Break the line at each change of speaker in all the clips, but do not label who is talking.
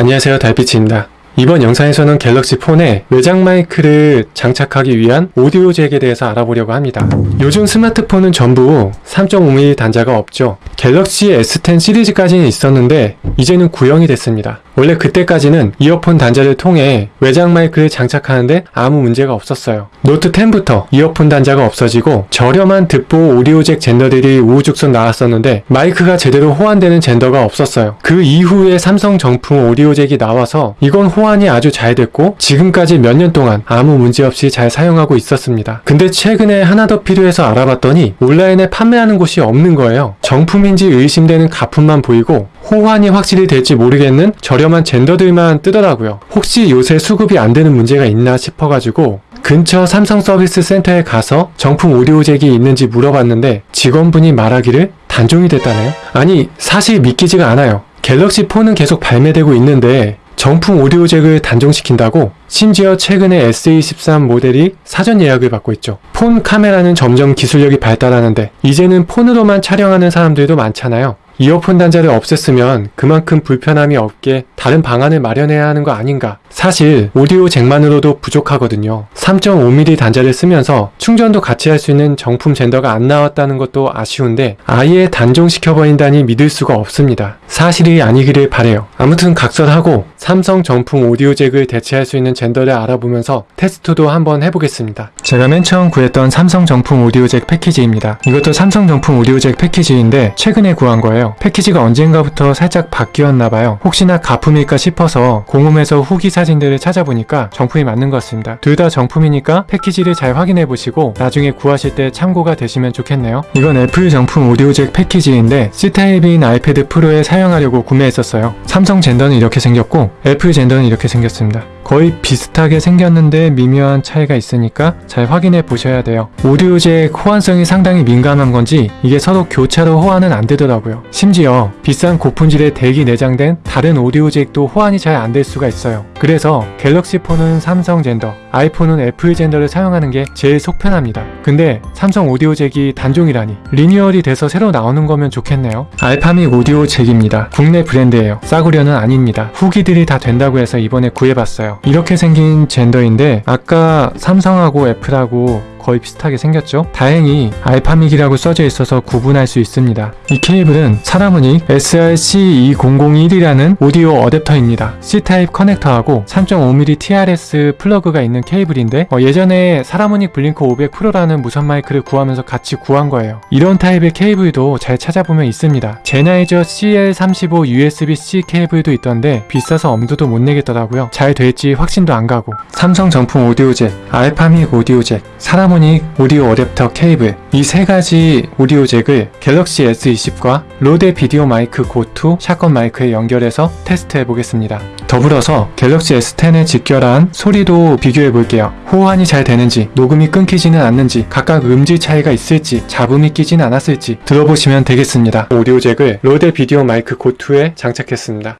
안녕하세요 달빛입니다. 이번 영상에서는 갤럭시 폰에 외장 마이크를 장착하기 위한 오디오 잭에 대해서 알아보려고 합니다. 요즘 스마트폰은 전부 3.5mm 단자가 없죠. 갤럭시 S10 시리즈까지는 있었는데 이제는 구형이 됐습니다. 원래 그때까지는 이어폰 단자를 통해 외장 마이크를 장착하는데 아무 문제가 없었어요. 노트 10부터 이어폰 단자가 없어지고 저렴한 듣보 오디오 잭 젠더들이 우후죽순 나왔었는데 마이크가 제대로 호환되는 젠더가 없었어요. 그 이후에 삼성 정품 오디오 잭이 나와서 이건 호환이 아주 잘 됐고 지금까지 몇 년 동안 아무 문제 없이 잘 사용하고 있었습니다. 근데 최근에 하나 더 필요해서 알아봤더니 온라인에 판매하는 곳이 없는 거예요. 정품 인지 의심되는 가품만 보이고 호환이 확실히 될지 모르겠는 저렴한 젠더들만 뜨더라고요. 혹시 요새 수급이 안 되는 문제가 있나 싶어가지고 근처 삼성 서비스 센터에 가서 정품 오디오 잭이 있는지 물어봤는데 직원분이 말하기를 단종이 됐다네요. 아니 사실 믿기지가 않아요. 갤럭시 폰은 계속 발매되고 있는데 정품 오디오 잭을 단종시킨다고 심지어 최근에 S23 모델이 사전 예약을 받고 있죠. 폰 카메라는 점점 기술력이 발달하는데 이제는 폰으로만 촬영하는 사람들도 많잖아요. 이어폰 단자를 없앴으면 그만큼 불편함이 없게 다른 방안을 마련해야 하는 거 아닌가. 사실 오디오 잭만으로도 부족하거든요. 3.5mm 단자를 쓰면서 충전도 같이 할 수 있는 정품 젠더가 안 나왔다는 것도 아쉬운데 아예 단종시켜 버린다니 믿을 수가 없습니다. 사실이 아니기를 바래요. 아무튼 각설하고 삼성 정품 오디오 잭을 대체할 수 있는 젠더를 알아보면서 테스트도 한번 해보겠습니다. 제가 맨 처음 구했던 삼성 정품 오디오 잭 패키지입니다. 이것도 삼성 정품 오디오 잭 패키지인데 최근에 구한 거예요. 패키지가 언젠가부터 살짝 바뀌었나봐요. 혹시나 가품일까 싶어서 공홈에서 후기 사진들을 찾아보니까 정품이 맞는 것 같습니다. 둘 다 정품이니까 패키지를 잘 확인해 보시고 나중에 구하실 때 참고가 되시면 좋겠네요. 이건 애플 정품 오디오 잭 패키지인데 C타입인 아이패드 프로에 사용하려고 구매했었어요. 삼성 젠더는 이렇게 생겼고 애플 젠더는 이렇게 생겼습니다. 거의 비슷하게 생겼는데 미묘한 차이가 있으니까 잘 확인해 보셔야 돼요. 오디오 잭 호환성이 상당히 민감한 건지 이게 서로 교차로 호환은 안 되더라고요. 심지어 비싼 고품질의 덱이 내장된 다른 오디오 잭도 호환이 잘 안 될 수가 있어요. 그래서 갤럭시 폰은 삼성 젠더, 아이폰은 애플 젠더를 사용하는 게 제일 속 편합니다. 근데 삼성 오디오 잭이 단종이라니 리뉴얼이 돼서 새로 나오는 거면 좋겠네요. 알파믹 오디오 잭입니다. 국내 브랜드예요. 싸구려는 아닙니다. 후기들이 다 된다고 해서 이번에 구해봤어요. 이렇게 생긴 젠더인데 아까 삼성하고 애플하고 거의 비슷하게 생겼죠? 다행히 알파믹이라고 써져 있어서 구분할 수 있습니다. 이 케이블은 사라무닉 SRC2001이라는 오디오 어댑터입니다. C타입 커넥터하고 3.5mm TRS 플러그가 있는 케이블인데 어, 예전에 사라무닉 블링크 500 프로라는 무선 마이크를 구하면서 같이 구한 거예요. 이런 타입의 케이블도 잘 찾아보면 있습니다. 젠하이저 CL35 USB-C 케이블도 있던데 비싸서 엄두도 못 내겠더라고요. 잘 될지 확신도 안 가고 삼성 정품 오디오 잭, 알파믹 오디오 잭, 사라무닉 오디오 어댑터 케이블 이 세 가지 오디오 잭을 갤럭시 S20과 로데 비디오 마이크 고2 샷건 마이크에 연결해서 테스트해 보겠습니다. 더불어서 갤럭시 S10에 직결한 소리도 비교해 볼게요. 호환이 잘 되는지, 녹음이 끊기지는 않는지, 각각 음질 차이가 있을지, 잡음이 끼진 않았을지 들어보시면 되겠습니다. 오디오 잭을 로데 비디오 마이크 고2에 장착했습니다.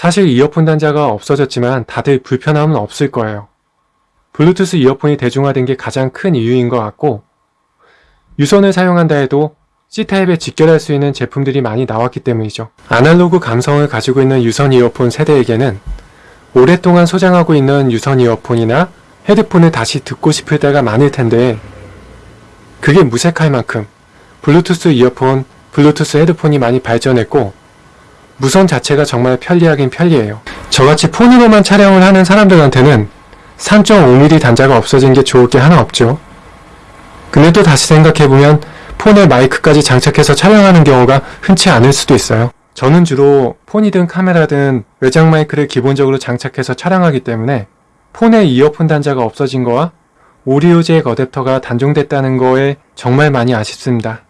사실 이어폰 단자가 없어졌지만 다들 불편함은 없을 거예요. 블루투스 이어폰이 대중화된 게 가장 큰 이유인 것 같고 유선을 사용한다 해도 C타입에 직결할 수 있는 제품들이 많이 나왔기 때문이죠. 아날로그 감성을 가지고 있는 유선 이어폰 세대에게는 오랫동안 소장하고 있는 유선 이어폰이나 헤드폰을 다시 듣고 싶을 때가 많을 텐데 그게 무색할 만큼 블루투스 이어폰, 블루투스 헤드폰이 많이 발전했고 무선 자체가 정말 편리하긴 편리해요. 저같이 폰으로만 촬영을 하는 사람들한테는 3.5mm 단자가 없어진 게 좋을 게 하나 없죠. 근데 또 다시 생각해보면 폰에 마이크까지 장착해서 촬영하는 경우가 흔치 않을 수도 있어요. 저는 주로 폰이든 카메라든 외장 마이크를 기본적으로 장착해서 촬영하기 때문에 폰에 이어폰 단자가 없어진 거와 오디오 잭 어댑터가 단종됐다는 거에 정말 많이 아쉽습니다.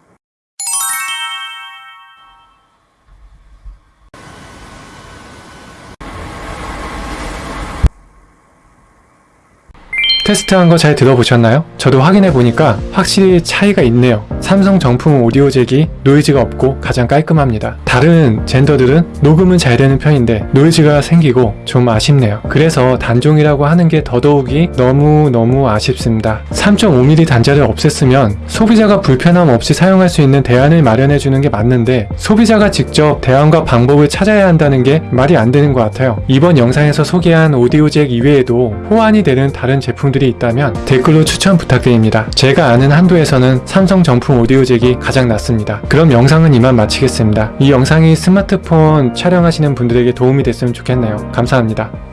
테스트한 거 잘 들어보셨나요? 저도 확인해 보니까 확실히 차이가 있네요. 삼성 정품 오디오 잭이 노이즈가 없고 가장 깔끔합니다. 다른 젠더들은 녹음은 잘 되는 편인데 노이즈가 생기고 좀 아쉽네요. 그래서 단종이라고 하는 게 더더욱이 너무너무 아쉽습니다. 3.5mm 단자를 없앴으면 소비자가 불편함 없이 사용할 수 있는 대안을 마련해 주는 게 맞는데 소비자가 직접 대안과 방법을 찾아야 한다는 게 말이 안 되는 것 같아요. 이번 영상에서 소개한 오디오 잭 이외에도 호환이 되는 다른 제품들이 있다면 댓글로 추천 부탁드립니다. 제가 아는 한도에서는 삼성 정품 오디오 잭이 가장 낫습니다. 그럼 영상은 이만 마치겠습니다. 이 영상이 스마트폰 촬영하시는 분들에게 도움이 됐으면 좋겠네요. 감사합니다.